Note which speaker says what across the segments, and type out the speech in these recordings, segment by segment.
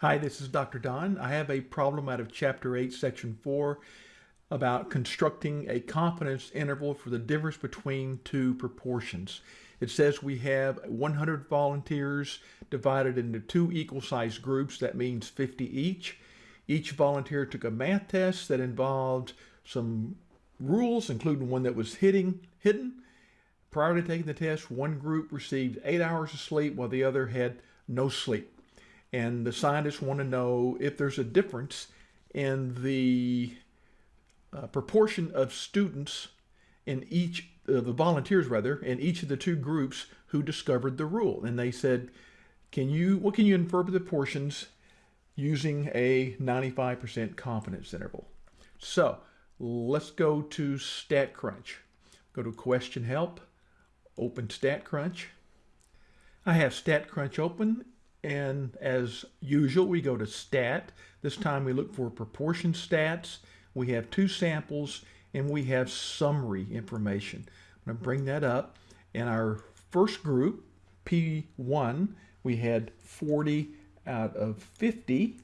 Speaker 1: Hi, this is Dr. Don. I have a problem out of Chapter 8, Section 4 about constructing a confidence interval for the difference between two proportions. It says we have 100 volunteers divided into two equal sized groups. That means 50 each. Each volunteer took a math test that involved some rules, including one that was hitting, hidden. Prior to taking the test, one group received eight hours of sleep while the other had no sleep and the scientists want to know if there's a difference in the uh, proportion of students in each uh, the volunteers rather in each of the two groups who discovered the rule. And they said can you what can you infer the portions using a 95% confidence interval? So let's go to StatCrunch go to question help open StatCrunch I have StatCrunch open and as usual, we go to stat. This time we look for proportion stats. We have two samples and we have summary information. I'm going to bring that up. In our first group, P1, we had 40 out of 50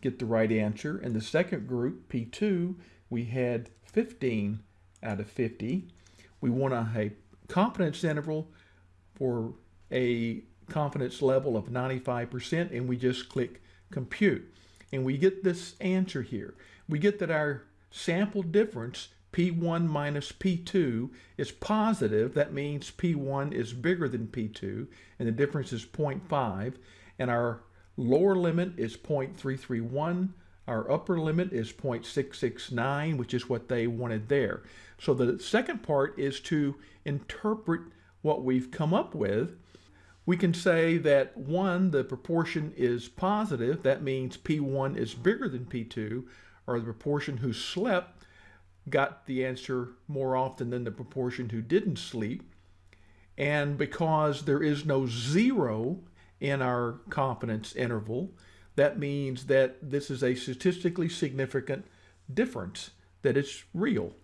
Speaker 1: get the right answer. In the second group, P2, we had 15 out of 50. We want a confidence interval for a confidence level of 95% and we just click compute. And we get this answer here. We get that our sample difference P1 minus P2 is positive. That means P1 is bigger than P2 and the difference is 0.5 and our lower limit is 0.331 our upper limit is 0.669 which is what they wanted there so the second part is to interpret what we've come up with we can say that one, the proportion is positive. That means P1 is bigger than P2, or the proportion who slept got the answer more often than the proportion who didn't sleep. And because there is no zero in our confidence interval, that means that this is a statistically significant difference, that it's real.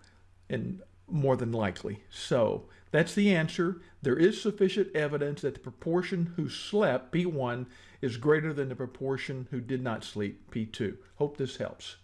Speaker 1: And more than likely. So that's the answer. There is sufficient evidence that the proportion who slept, P1, is greater than the proportion who did not sleep, P2. Hope this helps.